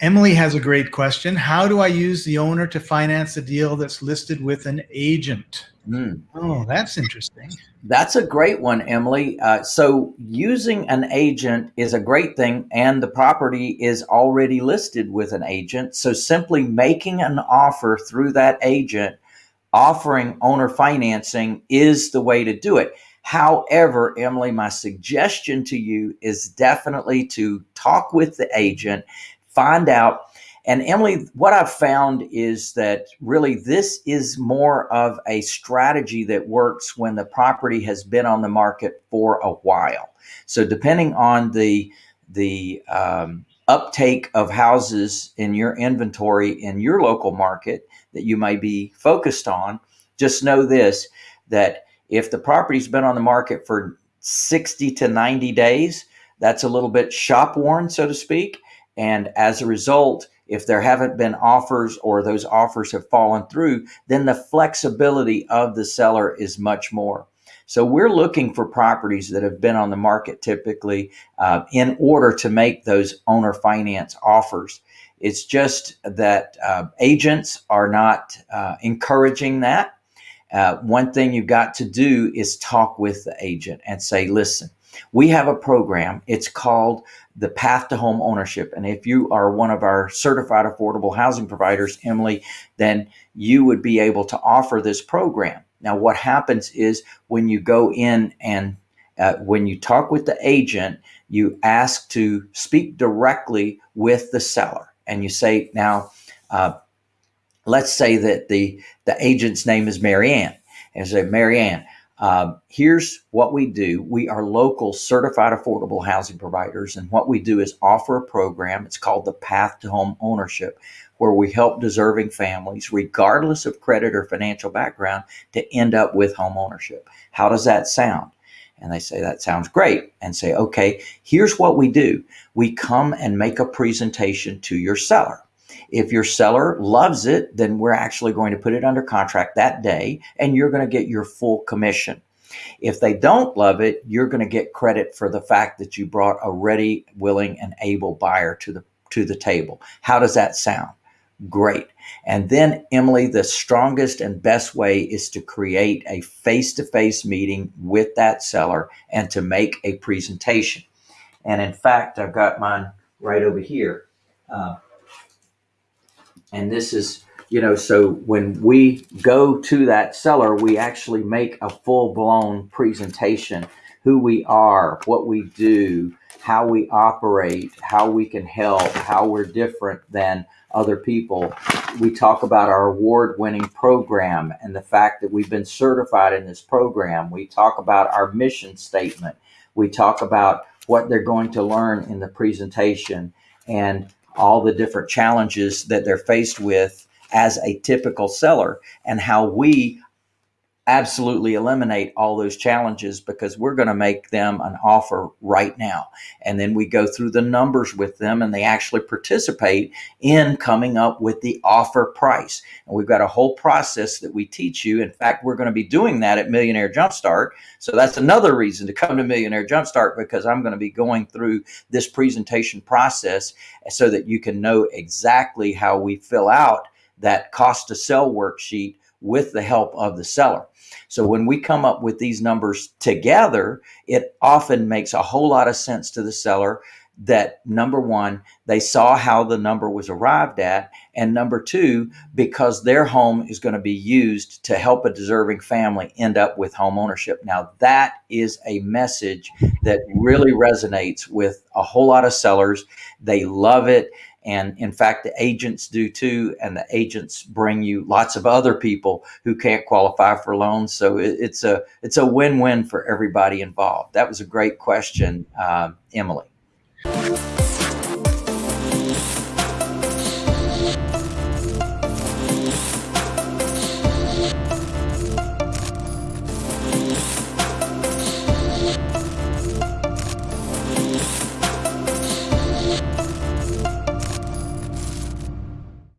Emily has a great question. How do I use the owner to finance a deal that's listed with an agent? Mm. Oh, that's interesting. That's a great one, Emily. Uh, so using an agent is a great thing, and the property is already listed with an agent. So simply making an offer through that agent, offering owner financing is the way to do it. However, Emily, my suggestion to you is definitely to talk with the agent, find out and Emily, what I've found is that really this is more of a strategy that works when the property has been on the market for a while. So depending on the the um, uptake of houses in your inventory in your local market that you may be focused on, just know this that if the property's been on the market for 60 to 90 days, that's a little bit shop worn, so to speak. And as a result, if there haven't been offers or those offers have fallen through, then the flexibility of the seller is much more. So we're looking for properties that have been on the market typically uh, in order to make those owner finance offers. It's just that uh, agents are not uh, encouraging that. Uh, one thing you've got to do is talk with the agent and say, listen, we have a program. It's called the Path to Home Ownership. And if you are one of our certified affordable housing providers, Emily, then you would be able to offer this program. Now, what happens is when you go in and uh, when you talk with the agent, you ask to speak directly with the seller. And you say, now, uh, let's say that the, the agent's name is Marianne. And say, Marianne, um, here's what we do. We are local certified affordable housing providers. And what we do is offer a program. It's called the Path to Home Ownership, where we help deserving families, regardless of credit or financial background, to end up with home ownership. How does that sound? And they say, that sounds great. And say, okay, here's what we do. We come and make a presentation to your seller. If your seller loves it, then we're actually going to put it under contract that day and you're going to get your full commission. If they don't love it, you're going to get credit for the fact that you brought a ready, willing, and able buyer to the to the table. How does that sound? Great. And then, Emily, the strongest and best way is to create a face to face meeting with that seller and to make a presentation. And in fact, I've got mine right over here. Uh, and this is, you know, so when we go to that seller, we actually make a full blown presentation who we are, what we do, how we operate, how we can help, how we're different than other people. We talk about our award winning program and the fact that we've been certified in this program. We talk about our mission statement. We talk about what they're going to learn in the presentation. And all the different challenges that they're faced with as a typical seller and how we absolutely eliminate all those challenges because we're going to make them an offer right now. And then we go through the numbers with them and they actually participate in coming up with the offer price. And we've got a whole process that we teach you. In fact, we're going to be doing that at Millionaire Jumpstart. So that's another reason to come to Millionaire Jumpstart because I'm going to be going through this presentation process so that you can know exactly how we fill out that cost to sell worksheet with the help of the seller. So when we come up with these numbers together, it often makes a whole lot of sense to the seller that number one, they saw how the number was arrived at. And number two, because their home is going to be used to help a deserving family end up with home ownership. Now, that is a message that really resonates with a whole lot of sellers. They love it. And in fact, the agents do too. And the agents bring you lots of other people who can't qualify for loans. So it, it's a it's a win win for everybody involved. That was a great question, uh, Emily.